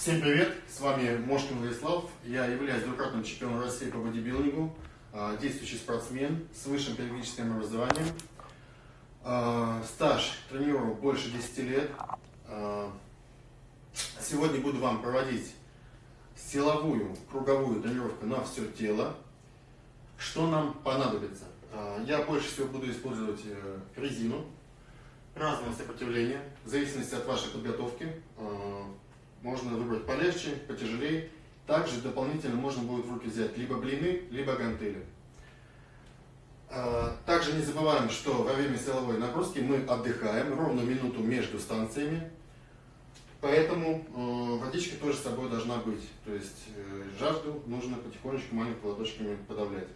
Всем привет! С вами Мошкин Владислав. Я являюсь двукратным чемпионом России по бодибилдингу, а, действующий спортсмен с высшим педагогическим образованием. А, стаж тренирую больше 10 лет. А, сегодня буду вам проводить силовую круговую тренировку на все тело. Что нам понадобится? Я больше всего буду использовать э, резину разного сопротивления, в зависимости от вашей подготовки. Можно выбрать полегче, потяжелее. Также дополнительно можно будет в руки взять либо блины, либо гантели. А, также не забываем, что во время силовой нагрузки мы отдыхаем ровно минуту между станциями. Поэтому э, водичка тоже с собой должна быть. То есть э, жажду нужно потихонечку маленькими ладошками подавлять.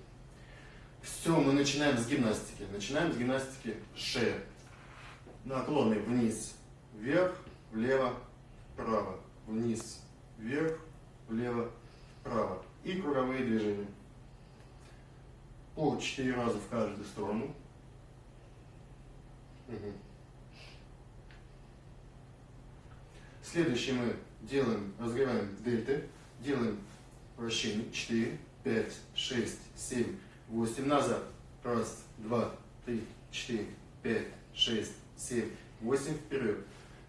Все, мы начинаем с гимнастики. Начинаем с гимнастики шея. Наклоны вниз, вверх, влево, вправо вниз, вверх, влево, вправо. И круговые движения. По 4 раза в каждую сторону. Угу. Следующее мы делаем, разгреваем дельты, делаем вращение 4, 5, 6, 7, 8, назад. Раз, два, три, четыре, пять, шесть, семь, восемь, вперед.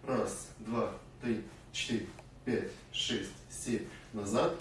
Раз, два, три, четыре, пять, шесть, семь, назад.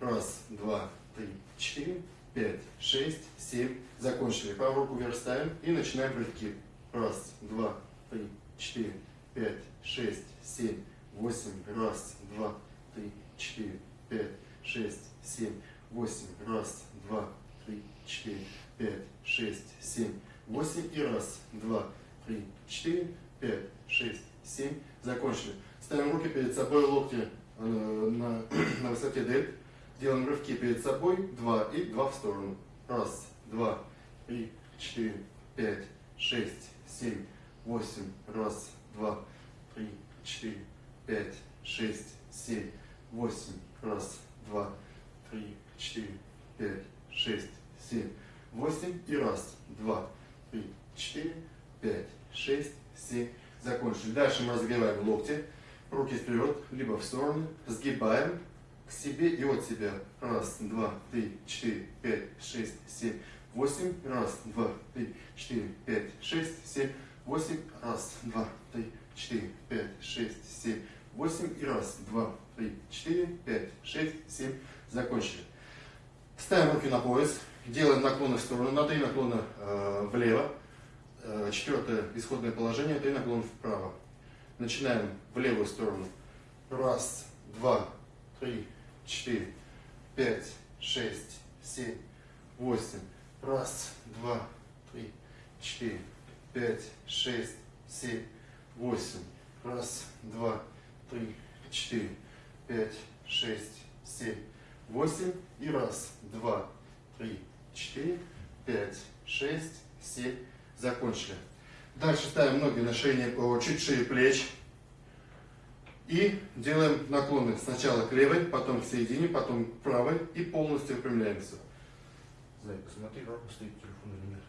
Раз, два, три, четыре, пять, шесть, семь. Закончили. Правую руку вверх ставим и начинаем прыжки. Раз, два, три, четыре, пять, шесть, семь, восемь. Раз, два, три, четыре, пять, шесть, семь, восемь. Раз, два, три, четыре, пять, шесть, семь, восемь. И раз, два, три, четыре, пять, шесть, семь. Закончили. Ставим руки перед собой, локти э, на, на высоте дельт. Делаем рывки перед собой, два и два в сторону. Раз, два, три, четыре, пять, шесть, семь, восемь. Раз, два, три, четыре, пять, шесть, семь, восемь. Раз, два, три, четыре, пять, шесть, семь, восемь. И раз, два, три, четыре, пять, шесть, семь. Закончили. Дальше мы разогреваем локти руки вперед, либо в стороны, сгибаем себе и от себя. Раз, два, три, четыре, пять, шесть, семь, восемь. Раз, два, три, четыре, пять, шесть, семь, восемь. Раз, два, три, четыре, пять, шесть, семь, восемь. И раз, два, три, четыре, пять, шесть, семь. Закончили. Ставим руки на пояс, делаем наклоны в сторону, на три наклона э, влево. Э, четвертое исходное положение, три наклона вправо. Начинаем в левую сторону. Раз, два, три, четыре, пять, шесть, семь, восемь. Раз, два, три, четыре, пять, шесть, семь, восемь. Раз, два, три, четыре, пять, шесть, семь, восемь. И раз, два, три, четыре, пять, шесть, семь. Закончили. Дальше ставим ноги на шее, чуть шире плеч. И делаем наклоны сначала к левой, потом к середине, потом к правой и полностью выпрямляемся. Зайка, смотри, как стоит телефон или нет.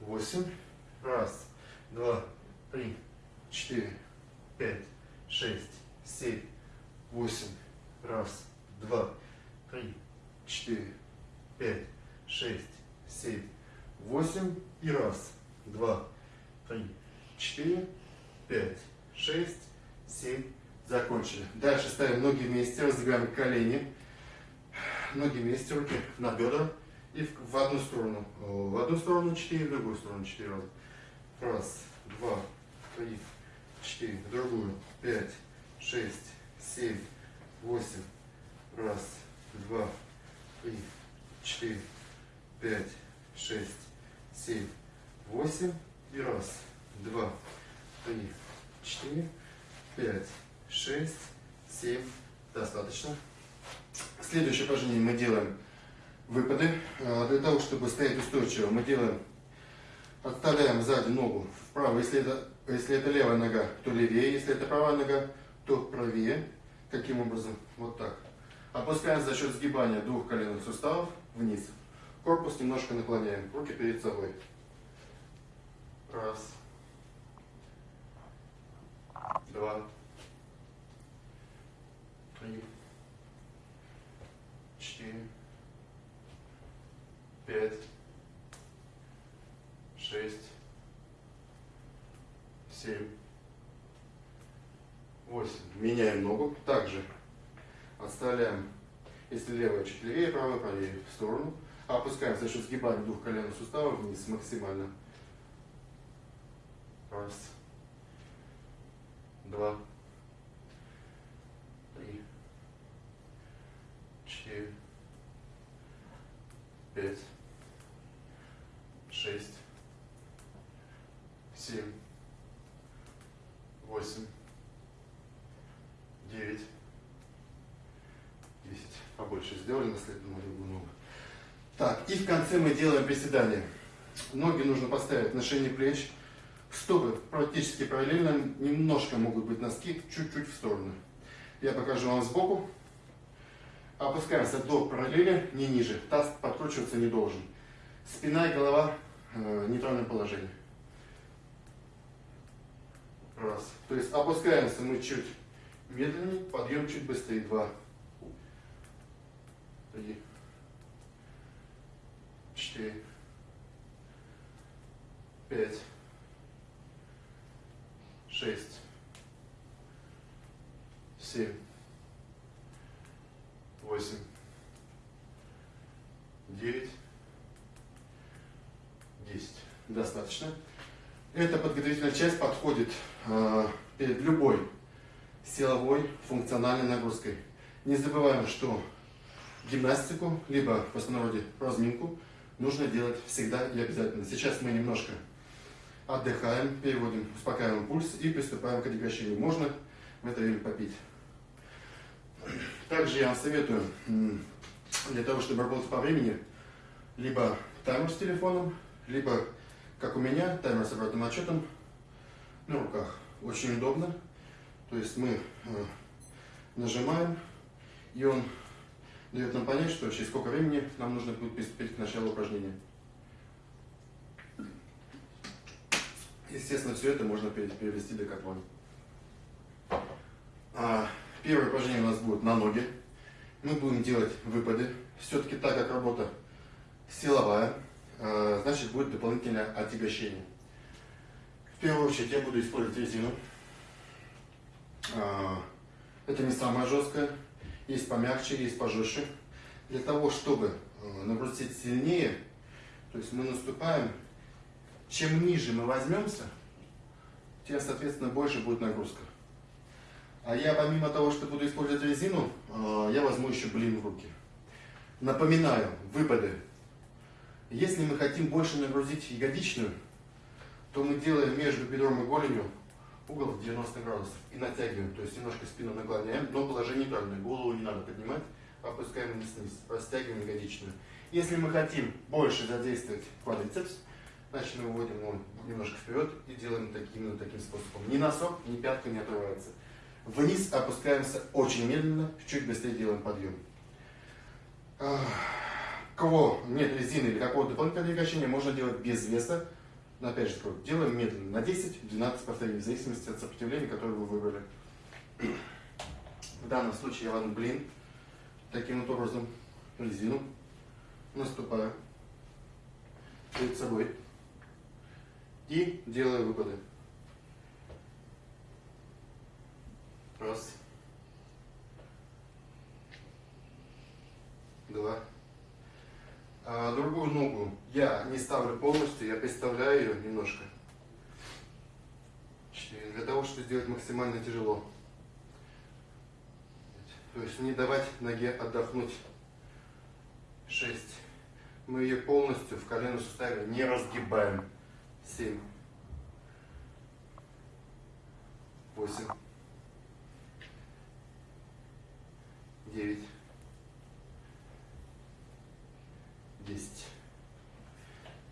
Восемь. Раз, два, три, четыре, пять, шесть, семь, восемь. Раз, два, три, четыре, пять, шесть, семь, восемь и раз, два, три, четыре, пять, шесть, семь. Закончили. Дальше ставим ноги вместе, раздвигаем колени, ноги вместе, руки на бедра и в одну сторону. В одну сторону четыре, в другую сторону четыре раза. Раз, два, три, четыре, в другую, пять, шесть, семь, восемь. Раз, два, три, четыре, пять, шесть, семь, восемь и раз, два, три, четыре, пять, шесть, семь. Достаточно. Следующее упражнение мы делаем выпады. А, для того, чтобы стоять устойчиво, мы делаем, отставляем сзади ногу вправо. Если это, если это левая нога, то левее. Если это правая нога, то правее. Каким образом? Вот так. Опускаем за счет сгибания двух коленных суставов вниз. Корпус немножко наклоняем, руки перед собой. Раз. Два, три, четыре, пять, шесть, семь, восемь. Меняем ногу. Также отставляем, если левая чуть левее, правая правее в сторону. Опускаем за счет сгибания двух коленных суставов вниз максимально. Раз, два, три, четыре, пять, шесть, семь, восемь, девять, десять. Побольше сделали на следующую другую ногу. Так, и в конце мы делаем приседания. Ноги нужно поставить на шейный плеч. Стопы практически параллельно, немножко могут быть носки, чуть-чуть в сторону. Я покажу вам сбоку. Опускаемся до параллели, не ниже. Таз подкручиваться не должен. Спина и голова э, в нейтральном положении. Раз. То есть опускаемся мы чуть медленнее, подъем чуть быстрее. Два. Три. Четыре. Пять. Шесть. Семь. Восемь. Девять. Десять. Достаточно. Эта подготовительная часть подходит э, перед любой силовой функциональной нагрузкой. Не забываем, что гимнастику, либо в простонародье разминку, нужно делать всегда и обязательно. Сейчас мы немножко отдыхаем, переводим, успокаиваем пульс и приступаем к отягощению. Можно в это время попить. Также я вам советую, для того, чтобы работать по времени, либо таймер с телефоном, либо, как у меня, таймер с обратным отчетом на руках. Очень удобно. То есть мы э, нажимаем, и он дает нам понять, что через сколько времени нам нужно будет приступить к началу упражнения. Естественно, все это можно перевести до котлон. А, первое упражнение у нас будет на ноги. Мы будем делать выпады. Все-таки так как работа силовая, а, значит будет дополнительное отягощение. В первую очередь я буду использовать резину. А, это не самое жесткое, есть помягче, есть пожестче. Для того, чтобы нагрузить сильнее, то есть мы наступаем, чем ниже мы возьмемся, тем, соответственно, больше будет нагрузка. А я, помимо того, что буду использовать резину, э, я возьму еще блин в руки. Напоминаю, выпады. Если мы хотим больше нагрузить ягодичную, то мы делаем между бедром и голенью угол 90 градусов и натягиваем, то есть немножко спину наклоняем, но положение неправильное, голову не надо поднимать, опускаем вниз вниз, растягиваем ягодичную. Если мы хотим больше задействовать квадрицепс, значит мы выводим его немножко вперед и делаем таким, именно таким способом. Ни носок, ни пятка не отрывается. Вниз опускаемся очень медленно, чуть быстрее делаем подъем. Кого нет резины или какого-то дополнительного двигания, можно делать без веса, но опять же, делаем медленно, на 10-12 повторений, в зависимости от сопротивления, которое вы выбрали. В данном случае я возьму блин, таким вот образом, резину, наступаю перед собой и делаю выпады. Раз. Два. А другую ногу я не ставлю полностью, я представляю ее немножко. Четыре. Для того, чтобы сделать максимально тяжело. То есть не давать ноге отдохнуть. Шесть. Мы ее полностью в коленном суставе не разгибаем. Семь. Восемь. Девять. 10.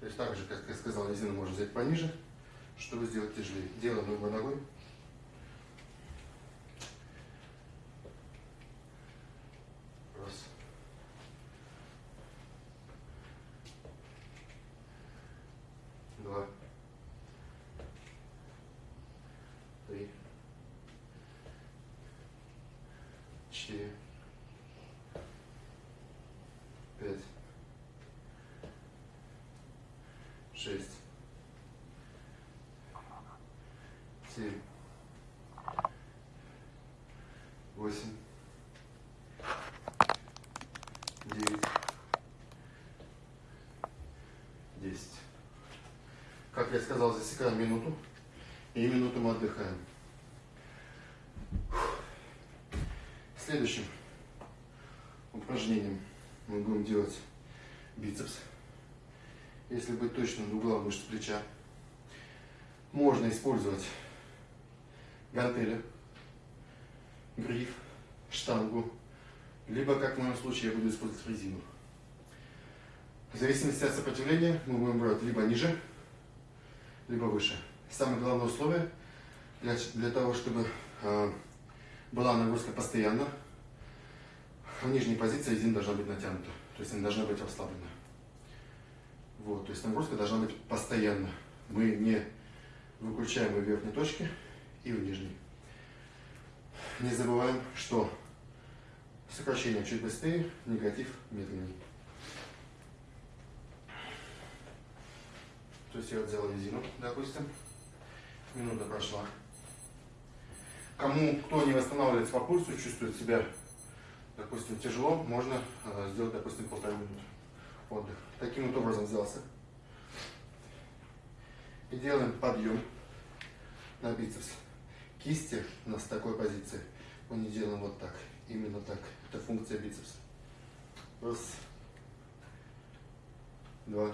То есть так же, как я сказал, резину можно взять пониже, чтобы сделать тяжелее. Делаем ногой ногой. Два. Три. шесть, семь, восемь, девять, десять. Как я сказал, засекаем минуту. И минуту мы отдыхаем. Следующим упражнением мы будем делать бицепс. Если быть точным, угла мышц плеча. Можно использовать гантели, гриф, штангу, либо, как в моем случае, я буду использовать резину. В зависимости от сопротивления мы будем брать либо ниже, либо выше. Самое главное условие для, для того, чтобы э, была нагрузка постоянно, нижней позиции резина должна быть натянута, то есть она должна быть расслаблена. Вот, то есть нагрузка должна быть постоянно. Мы не выключаем в верхней точке и в нижней. Не забываем, что сокращение чуть быстрее, негатив медленнее. То есть я взял резину, допустим, минута прошла. Кому, кто не восстанавливается по пульсу, чувствует себя, допустим, тяжело, можно э, сделать, допустим, полторы минуты отдых. Таким вот образом взялся. И делаем подъем на бицепс. Кисти у нас в такой позиции. Мы не делаем вот так. Именно так. Это функция бицепса. Раз. Два.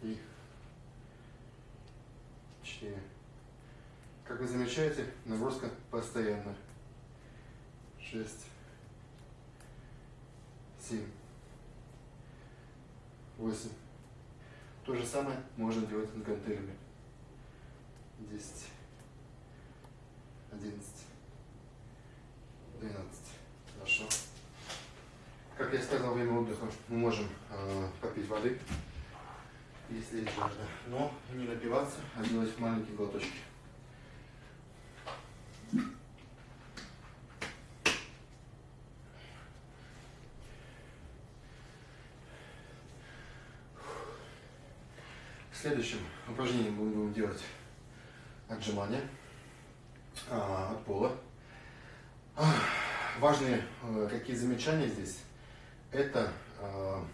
Три. Четыре. Как вы замечаете, нагрузка постоянно. Шесть. 7, 8. То же самое можно делать с гантелями. 10, 11, 12. Хорошо. Как я сказал, время отдыха мы можем э, попить воды, если есть жажда. Но не напиваться, а делать маленькие глоточки. Следующим упражнением будем делать отжимания а, от пола. Важные а, какие замечания здесь? Это а,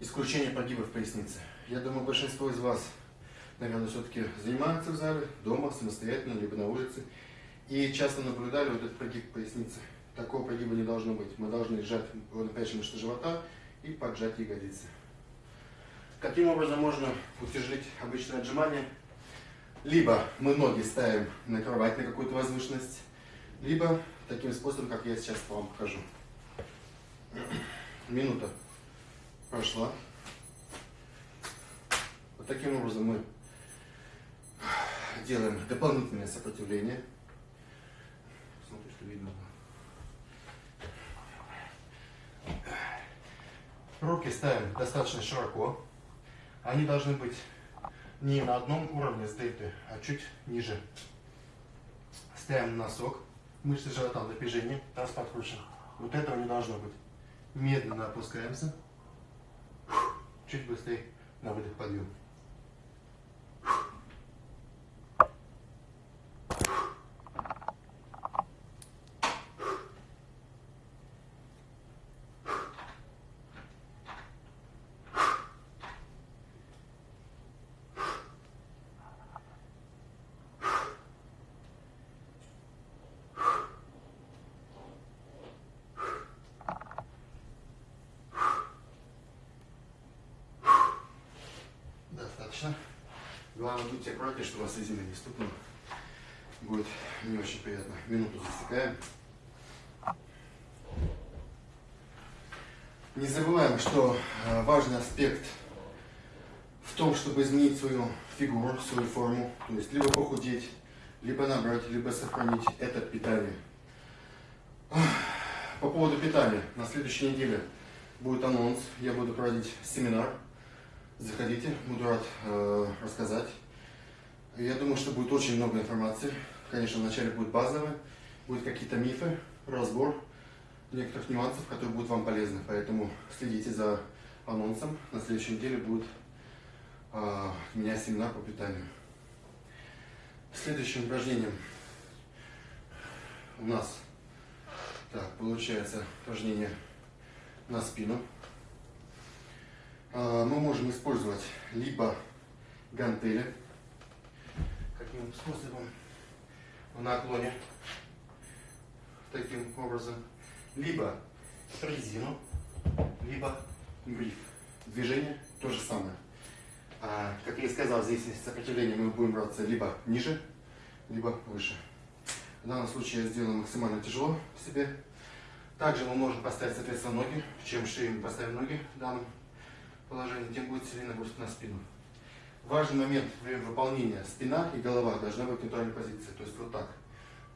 исключение прогибов в пояснице. Я думаю, большинство из вас, наверное, все-таки занимаются в зале, дома, самостоятельно, либо на улице. И часто наблюдали вот этот прогиб поясницы. Такого прогиба не должно быть. Мы должны сжать же мышцы живота и поджать ягодицы. Каким образом можно утяжелить обычное отжимание? Либо мы ноги ставим на кровать на какую-то возвышенность, либо таким способом, как я сейчас вам покажу. Минута прошла. Вот таким образом мы делаем дополнительное сопротивление. Смотрю, что видно. Руки ставим достаточно широко. Они должны быть не на одном уровне с дельтой, а чуть ниже. Ставим носок, мышцы живота в напряжении, таз подкручен. Вот этого не должно быть. Медленно опускаемся. Чуть быстрее на выдох подъем. Достаточно. Главное, будьте аккуратнее, чтобы вас резина не стукнула. Будет не очень приятно. Минуту засекаем. Не забываем, что э, важный аспект в том, чтобы изменить свою фигуру, свою форму. То есть либо похудеть, либо набрать, либо сохранить это питание. По поводу питания. На следующей неделе будет анонс. Я буду проводить семинар Заходите, буду рад э, рассказать. Я думаю, что будет очень много информации. Конечно, вначале будет базовое, будут какие-то мифы, разбор некоторых нюансов, которые будут вам полезны. Поэтому следите за анонсом. На следующей неделе будет а, у меня семинар по питанию. Следующим упражнением у нас так, получается упражнение на спину. А, мы можем использовать либо гантели, каким способом, в наклоне, таким образом, либо резину, либо гриф. Движение то же самое. А, как я и сказал, здесь сопротивление мы будем браться либо ниже, либо выше. В данном случае я сделаю максимально тяжело себе. Также мы можем поставить, соответственно, ноги. Чем шире мы поставим ноги в данном положении, тем будет сильнее нагрузка на спину. Важный момент при выполнении. Спина и голова должна быть в нейтральной позиции. То есть вот так.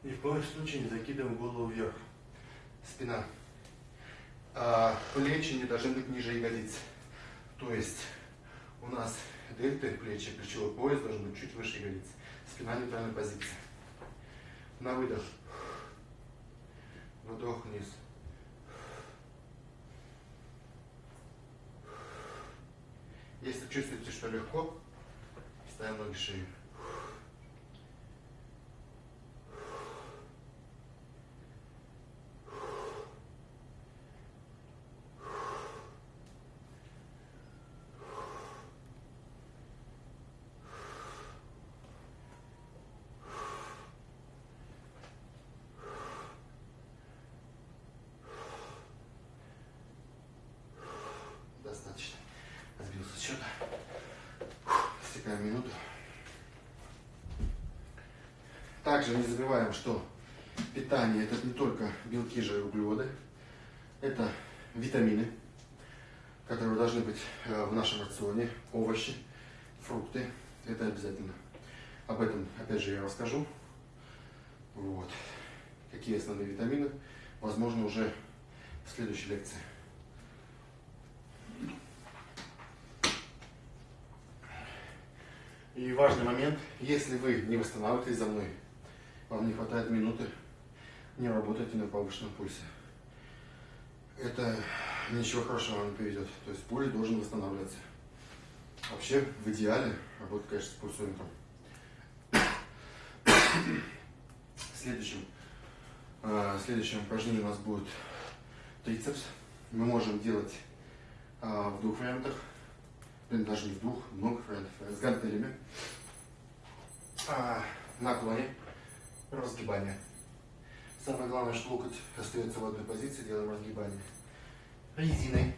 Ни в коем случае не закидываем голову вверх. Спина. А плечи не должны быть ниже ягодиц. То есть у нас дельты, плечи, плечевой пояс должен быть чуть выше ягодиц. Спина в нейтральной позиции. На выдох. Вдох вниз. Если чувствуете, что легко, ставим ноги шире. Достаточно. Сбился с счета. Стекаем минуту. Также не забываем, что питание это не только белки, жиры, углеводы. Это витамины, которые должны быть э, в нашем рационе, овощи, фрукты. Это обязательно. Об этом, опять же, я расскажу. Вот. Какие основные витамины, возможно, уже в следующей лекции. И важный момент, если вы не восстанавливаетесь за мной, вам не хватает минуты, не работайте на повышенном пульсе. Это ничего хорошего вам не приведет. То есть пульс должен восстанавливаться. Вообще, в идеале, работать, конечно, с пульсометром. Следующим, э, следующем упражнении у нас будет трицепс. Мы можем делать э, в двух вариантах даже не в двух, много вариантов, с гантелями, а, наклоне, разгибание. Самое главное, что локоть остается в одной позиции, делаем разгибание. Резиной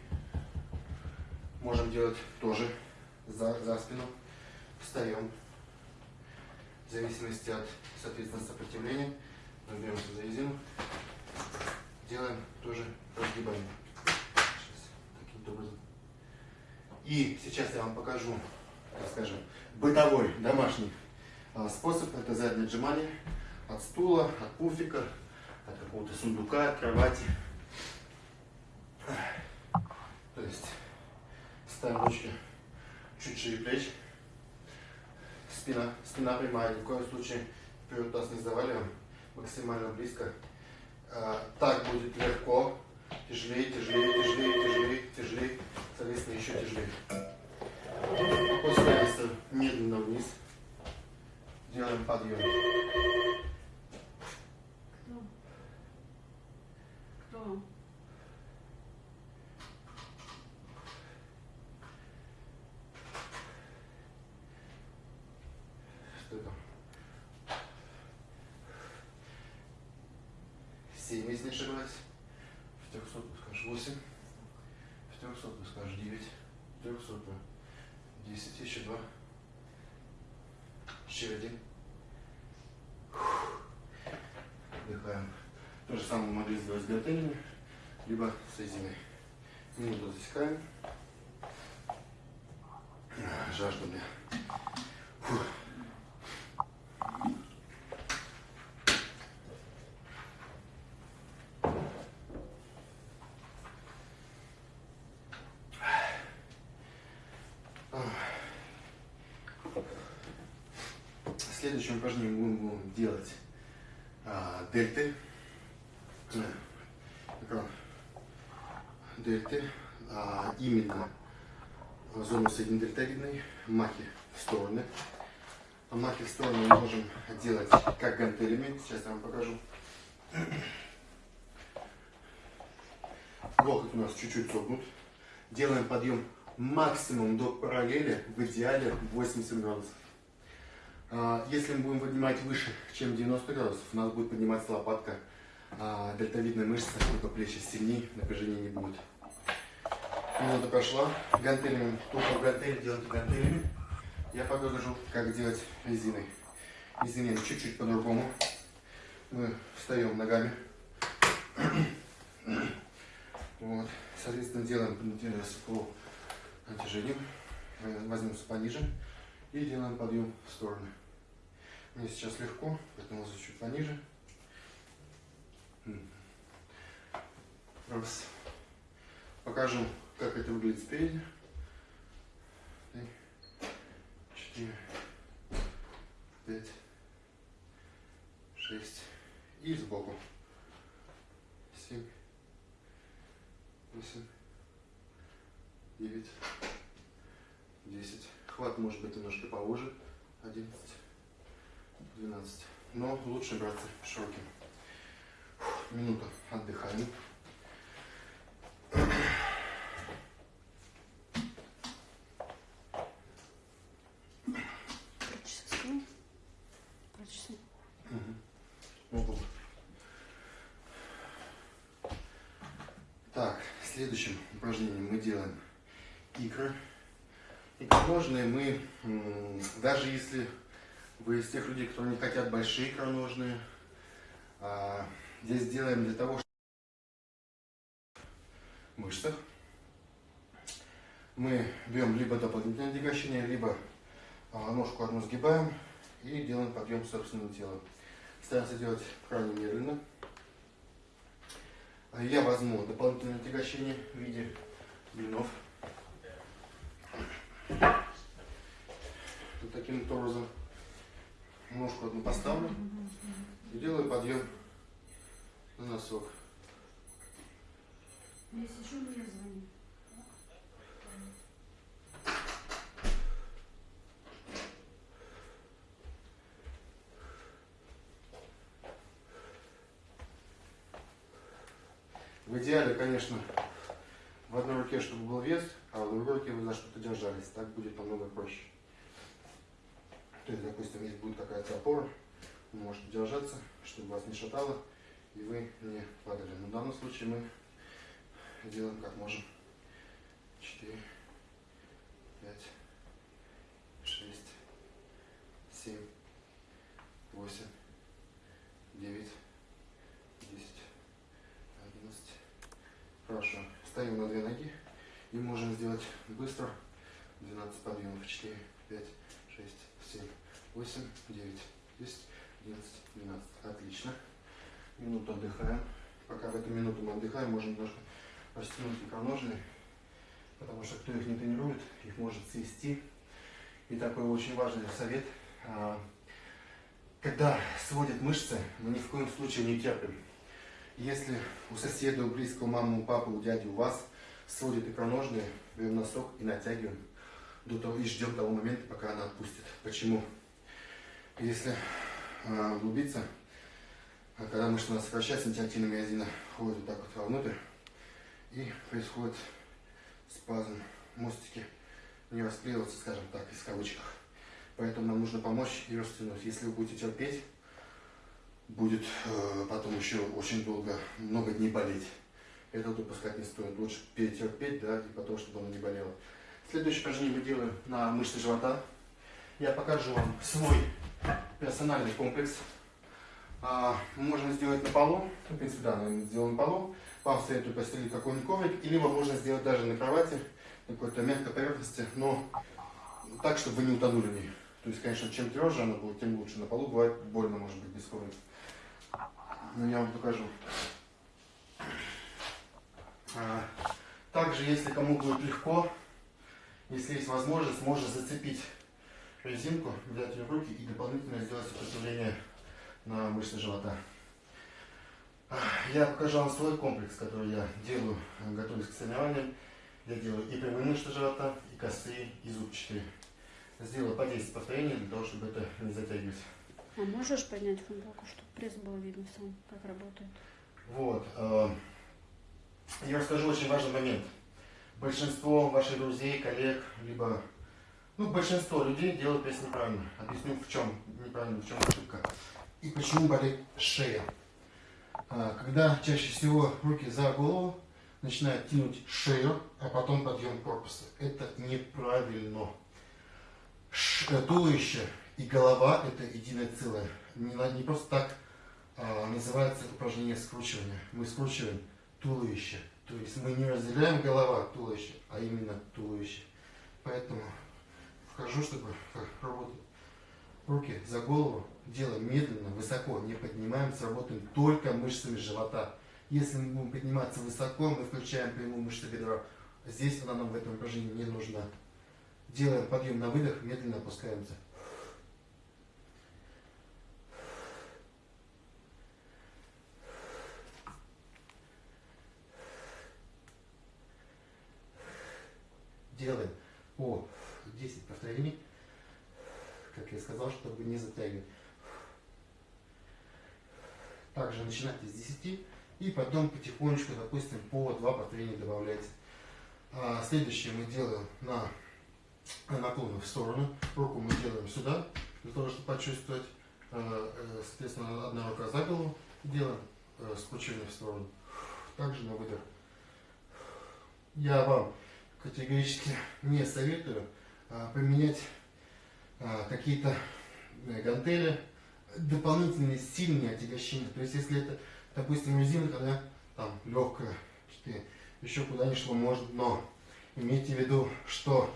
можем делать тоже за, за спину. Встаем. В зависимости от, соответственно, сопротивления. Мы беремся за резину. Делаем тоже разгибание. Сейчас, таким образом. И сейчас я вам покажу, так скажем, бытовой, домашний а, способ. Это заднее отжимание от стула, от пуфика, от какого-то сундука, от кровати. То есть ставим ручки чуть шире плеч. Спина, спина прямая, ни в коем случае вперед таз не заваливаем, максимально близко. А, так будет легко, тяжелее, тяжелее, тяжелее, тяжелее, тяжелее, соответственно, еще тяжелее. Опускаемся медленно вниз. Делаем подъем. Что там? Семь, если не ошибаюсь. В трехсотую скажешь восемь. В трехсотую скажешь девять. В трехсотую десять. Еще два. Еще один. Отдыхаем. То же самое могли сделать с гантелями, либо с резиной. Минуту засекаем. Жажда мне. Фух. Следующее упражнение мы будем делать а, дельты. Э, экран. Дельты. А, именно зону среднедельтовидной, махи в стороны. А махи в сторону мы можем делать как гантелями. Сейчас я вам покажу. Локоть у нас чуть-чуть согнут. Делаем подъем максимум до параллели, в идеале 80 градусов. А, если мы будем поднимать выше, чем 90 градусов, у нас будет подниматься лопатка, а, дельтовидная мышца, только плечи сильнее, напряжения не будет. Минута прошла, гантелями, только гантели делайте гантелями. Я покажу, как делать резиной. Резиной чуть-чуть по-другому. Мы встаем ногами. Вот. Соответственно, делаем по натяжению. Возьмемся пониже и делаем подъем в стороны. Мне сейчас легко, поэтому чуть пониже. Раз. Покажу, как это выглядит спереди. Три, четыре, пять, шесть. И сбоку. Семь, восемь, девять, десять. Хват может быть немножко поуже. Одиннадцать, двенадцать. Но лучше браться широким. Минута отдыхаем. следующем упражнении мы делаем икры. Икроножные мы, даже если вы из тех людей, кто не хотят большие икроножные, а, здесь делаем для того, чтобы мышцах мы берем либо дополнительное отягощение, либо а, ножку одну сгибаем и делаем подъем собственного тела. Стараемся делать крайне медленно. А я возьму дополнительное отягощение в виде блинов. Вот таким вот образом ножку одну поставлю и делаю подъем на носок. Если что, мне звони. В идеале, конечно, в одной руке, чтобы был вес, а в другой руке вы за что-то держались. Так будет намного проще. То есть, допустим, если будет какая-то опора, вы можете держаться, чтобы вас не шатало, и вы не падали. Но в данном случае мы делаем как можем. 4, 5, 6, 7, 8, 9, Хорошо. Ставим на две ноги и можем сделать быстро 12 подъемов. 4, 5, 6, 7, 8, 9, 10, 11, 12. Отлично. Минуту отдыхаем. Пока в эту минуту мы отдыхаем, можем немножко растянуть икроножные, потому что кто их не тренирует, их может свести. И такой очень важный совет. А, когда сводят мышцы, мы ни в коем случае не терпим. Если у соседа, у близкого, мамы, у папы, у дяди, у вас сводит икроножные, берем носок и натягиваем до того, и ждем того момента, пока она отпустит. Почему? Если э, углубиться, а когда мышца у нас сокращается, антиактивная миозина входит вот так вот вовнутрь, и происходит спазм мостики, не расклеиваться, скажем так, из кавычках. Поэтому нам нужно помочь и растянуть. Если вы будете терпеть, будет э, потом еще очень долго, много дней болеть. Это допускать не стоит. Лучше перетерпеть, да, и потом, чтобы оно не болело. Следующее упражнение мы делаем на мышцы живота. Я покажу вам свой персональный комплекс. А, можно сделать на полу, в принципе, да, мы сделаем на полу. Вам советую постелить какой-нибудь коврик, и либо можно сделать даже на кровати, на какой-то мягкой поверхности, но так, чтобы вы не утонули в ней. То есть, конечно, чем тверже она будет, тем лучше. На полу бывает больно, может быть, без коврика но я вам покажу. А, также, если кому будет легко, если есть возможность, можно зацепить резинку, взять ее в руки и дополнительно сделать сопротивление на мышцы живота. Я покажу вам свой комплекс, который я делаю, готовясь к соревнованиям. Я делаю и прямые мышцы живота, и косые, и зубчатые. Сделаю по 10 повторений для того, чтобы это не затягивать. А можешь поднять футболку, чтобы пресс было видно сам, как работает? Вот. э, Я расскажу очень важный момент. Большинство ваших друзей, коллег, либо ну, большинство людей делают пресс неправильно. Объясню в чем неправильно, в чем ошибка. И почему болит шея. А, Когда чаще всего руки за голову начинают тянуть шею, а потом подъем корпуса. Это неправильно. Э, Туловище и голова это единое целое. Не, просто так а, называется упражнение скручивания. Мы скручиваем туловище. То есть мы не разделяем голова от туловища, а именно туловище. Поэтому вхожу, чтобы работать. Руки за голову, делаем медленно, высоко, не поднимаемся, работаем только мышцами живота. Если мы будем подниматься высоко, мы включаем прямую мышцу бедра. Здесь она нам в этом упражнении не нужна. Делаем подъем на выдох, медленно опускаемся. Делаем по 10 повторений, как я сказал, чтобы не затягивать. Также начинайте с 10 и потом потихонечку, допустим, по 2 повторения добавляйте. А следующее мы делаем на наклоны в сторону. Руку мы делаем сюда, для того, чтобы почувствовать. Э, э, Соответственно, одна рука за голову. Делаем э, скручивание в сторону. Также на выдох. Я вам категорически не советую а, применять а, какие-то э, гантели, дополнительные сильные отягощения. То есть, если это, допустим, резинка, да, там легкая, что еще куда ни шло, может, но имейте в виду, что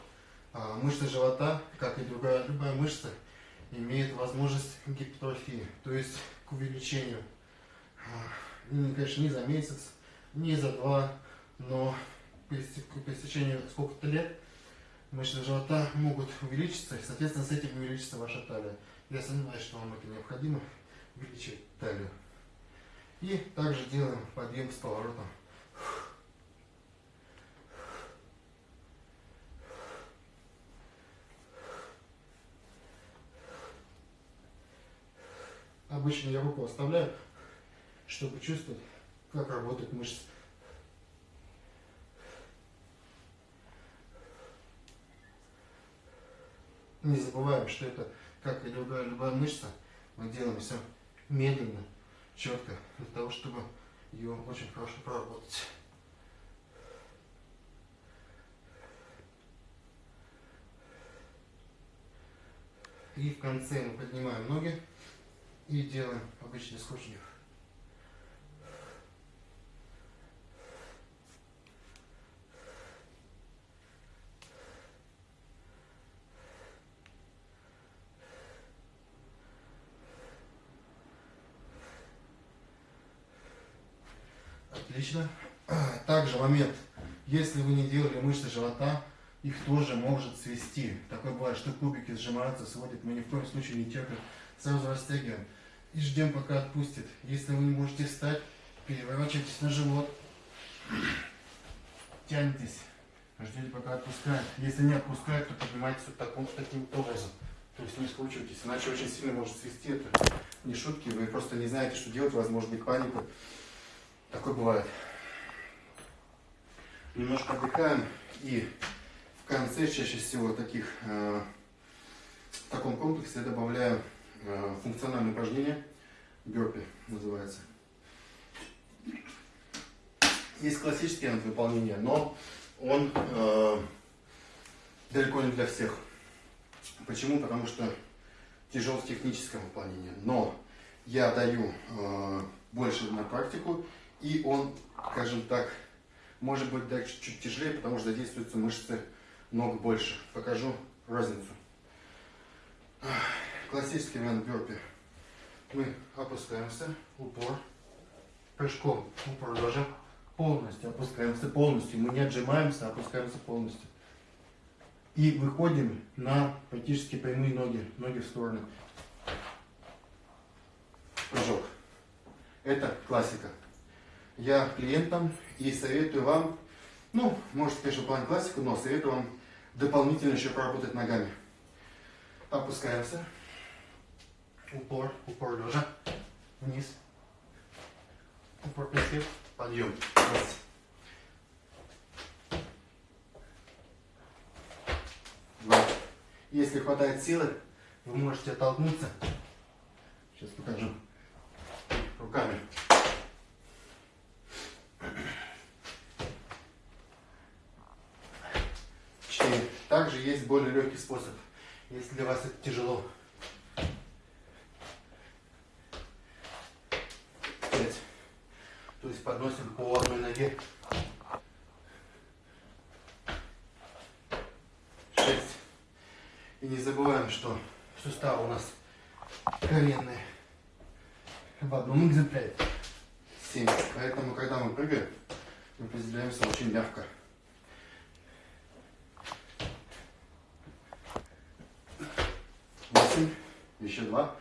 а, мышца живота, как и другая любая мышца, имеет возможность гипертрофии, то есть к увеличению. А, ну, конечно, не за месяц, не за два, но по истечению сколько-то лет мышцы живота могут увеличиться, и, соответственно, с этим увеличится ваша талия. Я сомневаюсь, что вам это необходимо, увеличить талию. И также делаем подъем с поворотом. Обычно я руку оставляю, чтобы чувствовать, как работает мышца. Не забываем, что это, как и любая, любая мышца, мы делаем все медленно, четко, для того, чтобы ее очень хорошо проработать. И в конце мы поднимаем ноги и делаем обычный скручивание. Отлично. Также момент, если вы не делали мышцы живота, их тоже может свести. Такое бывает, что кубики сжимаются, сводят. Мы ни в коем случае не терпим. Сразу растягиваем. И ждем, пока отпустит. Если вы не можете встать, переворачивайтесь на живот. Тянетесь. Ждете, пока отпускает. Если не отпускает, то поднимайтесь вот таком, таким образом. То есть не скручивайтесь, иначе очень сильно может свести. Это не шутки, вы просто не знаете, что делать, может быть паника. Такое бывает. Немножко отдыхаем и в конце чаще всего таких, э, в таком комплексе я добавляю э, функциональное упражнение, бёрпи называется. Есть классический вариант выполнения, но он э, далеко не для всех. Почему? Потому что тяжел в техническом выполнении. Но я даю э, больше на практику, и он, скажем так, может быть даже чуть-чуть тяжелее, потому что задействуются мышцы ног больше. Покажу разницу. Классический вариант бёрпи. Мы опускаемся, упор, прыжком упор ложим, полностью опускаемся, полностью. Мы не отжимаемся, а опускаемся полностью. И выходим на практически прямые ноги, ноги в стороны. Прыжок. Это классика. Я клиентам и советую вам Ну, можете, конечно, выполнять классику, но советую вам дополнительно еще поработать ногами. Опускаемся. Упор, упор лежа. Вниз. Упор присед. Подъем. Раз. Два. Если хватает силы, вы можете оттолкнуться. Сейчас покажу. Руками. Четыре. Также есть более легкий способ, если для вас это тяжело. Пять. То есть подносим по одной ноге. Шесть. И не забываем, что суставы у нас коленные в одном экземпляре. Семь. Поэтому, когда мы прыгаем, мы приземляемся очень мягко. Восемь. Еще два.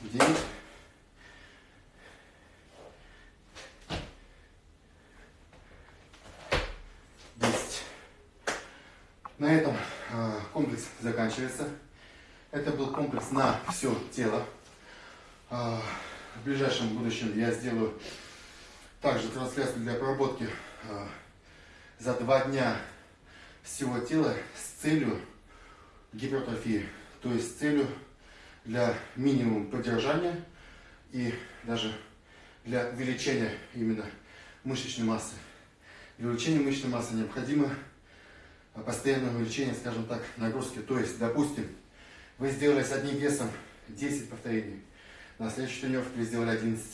Девять. Десять. На этом э, комплекс заканчивается. Это был комплекс на все тело. Э, в ближайшем будущем я сделаю также трансляцию для проработки э, за два дня всего тела с целью гипертрофии, то есть с целью для минимум поддержания и даже для увеличения именно мышечной массы. Для увеличения мышечной массы необходимо постоянное увеличение, скажем так, нагрузки. То есть, допустим, вы сделали с одним весом 10 повторений, на следующей тренировке вы сделали 11.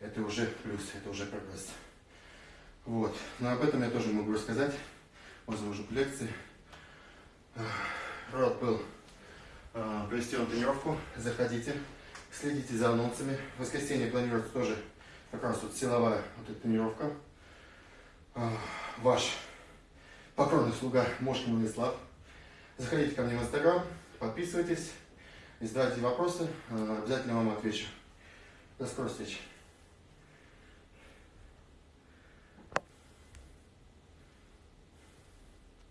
Это уже плюс, это уже прогресс. Вот. Но об этом я тоже могу рассказать, возможно, в лекции. Рад был э, провести вам тренировку. Заходите, следите за анонсами. В воскресенье планируется тоже как раз вот силовая вот эта тренировка. Э, ваш покорный слуга Мошкин Владислав. Заходите ко мне в Инстаграм, подписывайтесь, задавайте вопросы, э, обязательно вам отвечу. До скорой встречи.